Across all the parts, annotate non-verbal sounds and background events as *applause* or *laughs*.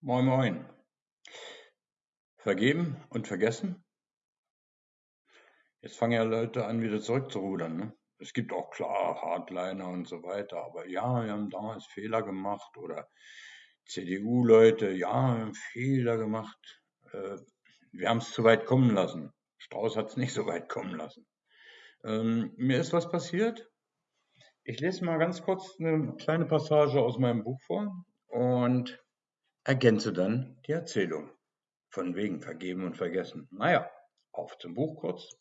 Moin Moin. Vergeben und vergessen? Jetzt fangen ja Leute an, wieder zurückzurudern. Ne? Es gibt auch klar Hardliner und so weiter, aber ja, wir haben damals Fehler gemacht oder CDU-Leute, ja, wir haben Fehler gemacht. Äh, wir haben es zu weit kommen lassen. Strauß hat es nicht so weit kommen lassen. Ähm, mir ist was passiert. Ich lese mal ganz kurz eine kleine Passage aus meinem Buch vor und ergänze dann die Erzählung. Von wegen vergeben und vergessen. Naja, auf zum Buch kurz.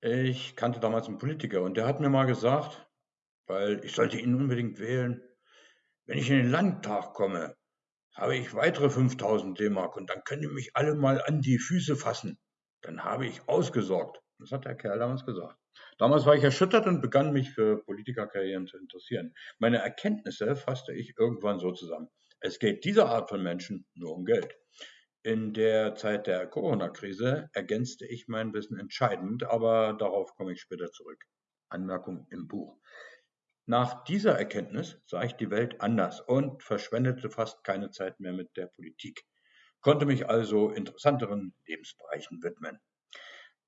Ich kannte damals einen Politiker und der hat mir mal gesagt, weil ich sollte ihn unbedingt wählen, wenn ich in den Landtag komme, habe ich weitere 5000 D-Mark und dann können die mich alle mal an die Füße fassen. Dann habe ich ausgesorgt. Das hat der Kerl damals gesagt. Damals war ich erschüttert und begann mich für Politikerkarrieren zu interessieren. Meine Erkenntnisse fasste ich irgendwann so zusammen. Es geht dieser Art von Menschen nur um Geld. In der Zeit der Corona-Krise ergänzte ich mein Wissen entscheidend, aber darauf komme ich später zurück. Anmerkung im Buch. Nach dieser Erkenntnis sah ich die Welt anders und verschwendete fast keine Zeit mehr mit der Politik, konnte mich also interessanteren Lebensbereichen widmen.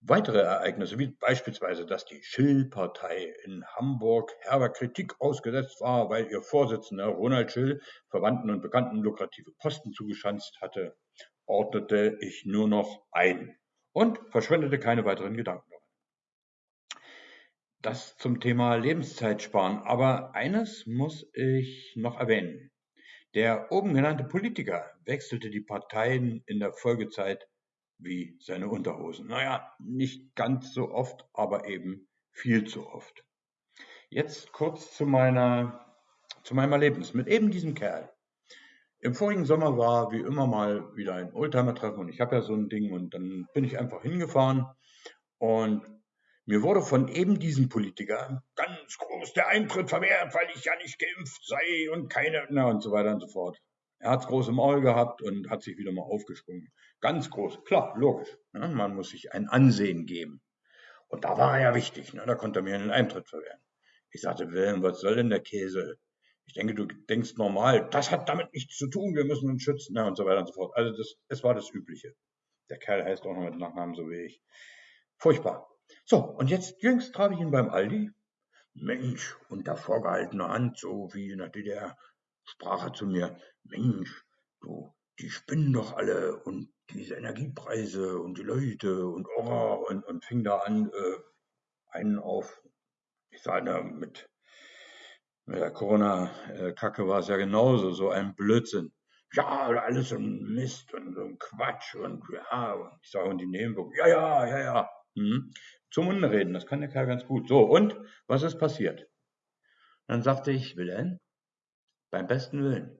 Weitere Ereignisse, wie beispielsweise, dass die Schill-Partei in Hamburg herber Kritik ausgesetzt war, weil ihr Vorsitzender Ronald Schill Verwandten und Bekannten lukrative Posten zugeschanzt hatte, ordnete ich nur noch ein und verschwendete keine weiteren Gedanken Das zum Thema Lebenszeit sparen. Aber eines muss ich noch erwähnen. Der oben genannte Politiker wechselte die Parteien in der Folgezeit wie seine Unterhosen. Naja, nicht ganz so oft, aber eben viel zu oft. Jetzt kurz zu meiner, zu meinem Erlebnis mit eben diesem Kerl. Im vorigen Sommer war wie immer mal wieder ein Oldtimer-Treffen und ich habe ja so ein Ding und dann bin ich einfach hingefahren und mir wurde von eben diesem Politiker ganz groß der Eintritt verwehrt, weil ich ja nicht geimpft sei und keine, na und so weiter und so fort. Er hat's groß im Maul gehabt und hat sich wieder mal aufgesprungen. Ganz groß, klar, logisch. Ne? Man muss sich ein Ansehen geben. Und da war er ja wichtig, ne? da konnte er mir einen Eintritt verwehren. Ich sagte, Wilhelm, was soll denn der Käse? Ich denke, du denkst normal, das hat damit nichts zu tun, wir müssen uns schützen, ne? und so weiter und so fort. Also das, es war das Übliche. Der Kerl heißt auch noch mit Nachnamen so wie ich. Furchtbar. So, und jetzt jüngst traf ich ihn beim Aldi. Mensch, unter vorgehaltener Hand, so wie in der DDR, sprach er zu mir, Mensch, du, die spinnen doch alle und diese Energiepreise und die Leute und oh, und, und fing da an, äh, einen auf, ich sage mit, mit der Corona-Kacke war es ja genauso, so ein Blödsinn. Ja, alles so ein Mist und so ein Quatsch und ja, und ich sage, und die Nebenwirkungen, ja, ja, ja, ja. Hm. Zum Munde reden, das kann der Kerl ganz gut. So, und was ist passiert? Dann sagte ich, Wilhelm, beim besten Willen.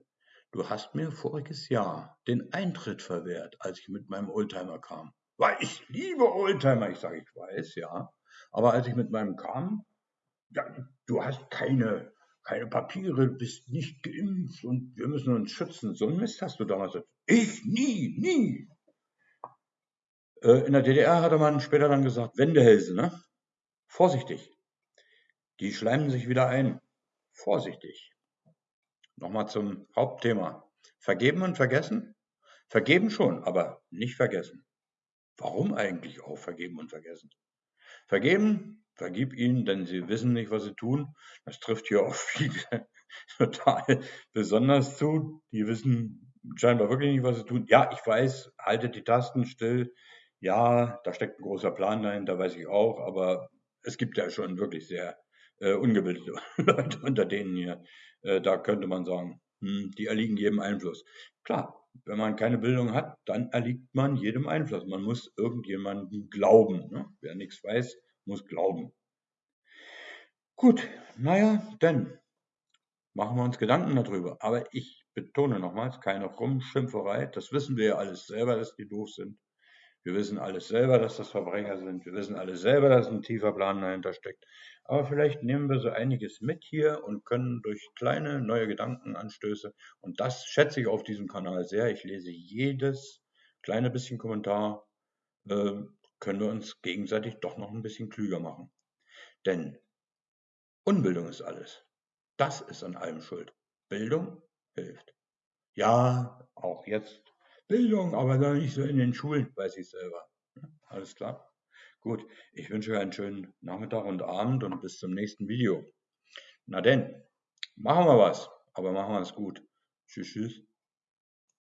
Du hast mir voriges Jahr den Eintritt verwehrt, als ich mit meinem Oldtimer kam. Weil ich liebe Oldtimer. Ich sage, ich weiß, ja. Aber als ich mit meinem kam, ja, du hast keine, keine Papiere, bist nicht geimpft und wir müssen uns schützen. So ein Mist hast du damals. Ich nie, nie. Äh, in der DDR hatte man später dann gesagt, Wendehälse, ne? Vorsichtig. Die schleimen sich wieder ein. Vorsichtig. Nochmal zum Hauptthema. Vergeben und vergessen? Vergeben schon, aber nicht vergessen. Warum eigentlich auch vergeben und vergessen? Vergeben, vergib ihnen, denn sie wissen nicht, was sie tun. Das trifft hier auf viele *laughs* total besonders zu. Die wissen scheinbar wirklich nicht, was sie tun. Ja, ich weiß, haltet die Tasten still. Ja, da steckt ein großer Plan dahinter, weiß ich auch, aber es gibt ja schon wirklich sehr äh, ungebildete *laughs* Leute unter denen hier. Äh, da könnte man sagen, hm, die erliegen jedem Einfluss. Klar, wenn man keine Bildung hat, dann erliegt man jedem Einfluss. Man muss irgendjemandem glauben. Ne? Wer nichts weiß, muss glauben. Gut, naja, dann machen wir uns Gedanken darüber. Aber ich betone nochmals, keine Rumschimpferei. Das wissen wir ja alles selber, dass die doof sind. Wir wissen alles selber, dass das Verbrecher sind. Wir wissen alles selber, dass ein tiefer Plan dahinter steckt. Aber vielleicht nehmen wir so einiges mit hier und können durch kleine neue Gedankenanstöße, und das schätze ich auf diesem Kanal sehr, ich lese jedes kleine bisschen Kommentar, äh, können wir uns gegenseitig doch noch ein bisschen klüger machen. Denn Unbildung ist alles. Das ist an allem schuld. Bildung hilft. Ja, auch jetzt Bildung, aber noch nicht so in den Schulen, weiß ich selber. Alles klar? Gut, ich wünsche euch einen schönen Nachmittag und Abend und bis zum nächsten Video. Na denn, machen wir was, aber machen wir es gut. Tschüss, tschüss.